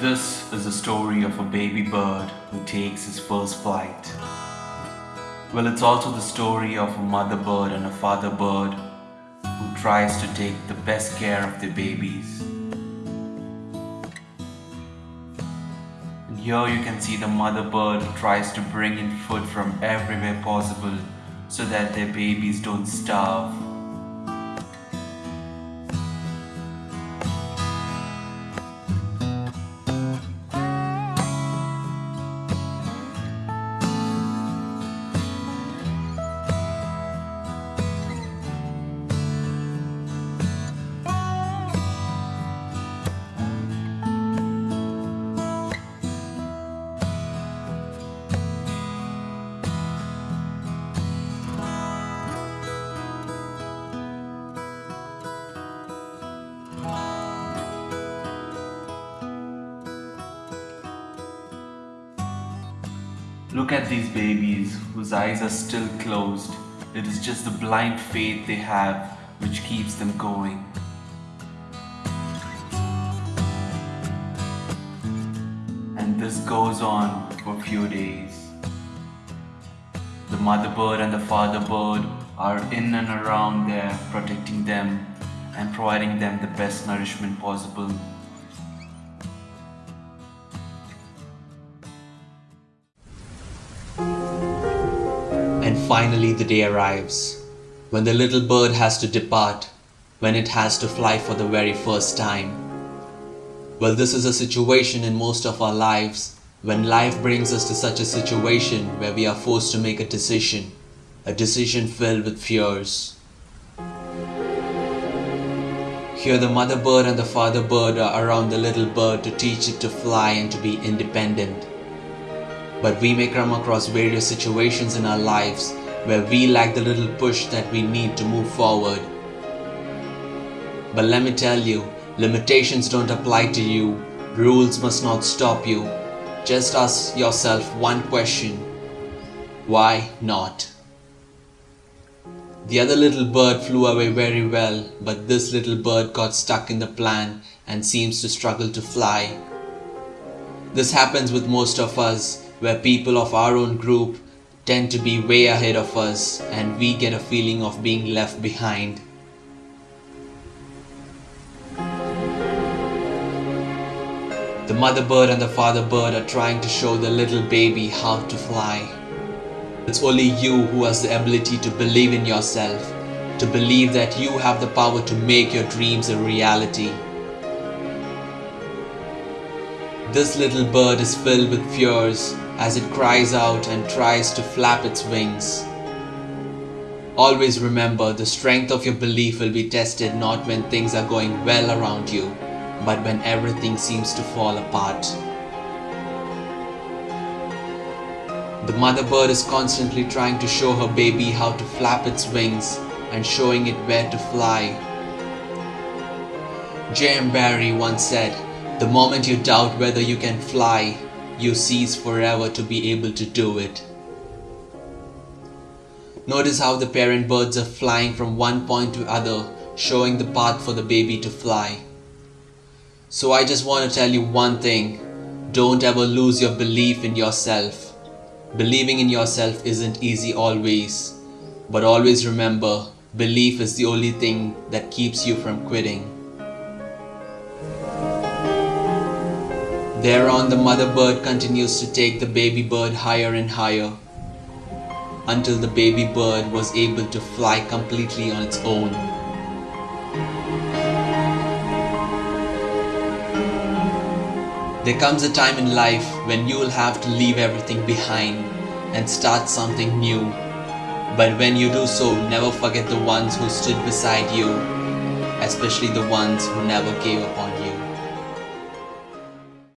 This is the story of a baby bird who takes his first flight. Well, it's also the story of a mother bird and a father bird who tries to take the best care of their babies. And here you can see the mother bird tries to bring in food from everywhere possible so that their babies don't starve. Look at these babies whose eyes are still closed. It is just the blind faith they have which keeps them going. And this goes on for a few days. The mother bird and the father bird are in and around there protecting them and providing them the best nourishment possible. And finally, the day arrives when the little bird has to depart, when it has to fly for the very first time. Well, this is a situation in most of our lives when life brings us to such a situation where we are forced to make a decision, a decision filled with fears. Here, the mother bird and the father bird are around the little bird to teach it to fly and to be independent. But we may come across various situations in our lives where we lack the little push that we need to move forward. But let me tell you, limitations don't apply to you, rules must not stop you. Just ask yourself one question why not? The other little bird flew away very well, but this little bird got stuck in the plan and seems to struggle to fly. This happens with most of us where people of our own group tend to be way ahead of us and we get a feeling of being left behind. The mother bird and the father bird are trying to show the little baby how to fly. It's only you who has the ability to believe in yourself, to believe that you have the power to make your dreams a reality. This little bird is filled with fears as it cries out and tries to flap its wings. Always remember the strength of your belief will be tested not when things are going well around you, but when everything seems to fall apart. The mother bird is constantly trying to show her baby how to flap its wings and showing it where to fly. J.M. Barrie once said, The moment you doubt whether you can fly, you cease forever to be able to do it. Notice how the parent birds are flying from one point to other, showing the path for the baby to fly. So I just want to tell you one thing. Don't ever lose your belief in yourself. Believing in yourself isn't easy always. But always remember, belief is the only thing that keeps you from quitting. Thereon the mother bird continues to take the baby bird higher and higher until the baby bird was able to fly completely on its own. There comes a time in life when you will have to leave everything behind and start something new. But when you do so, never forget the ones who stood beside you, especially the ones who never gave up on you.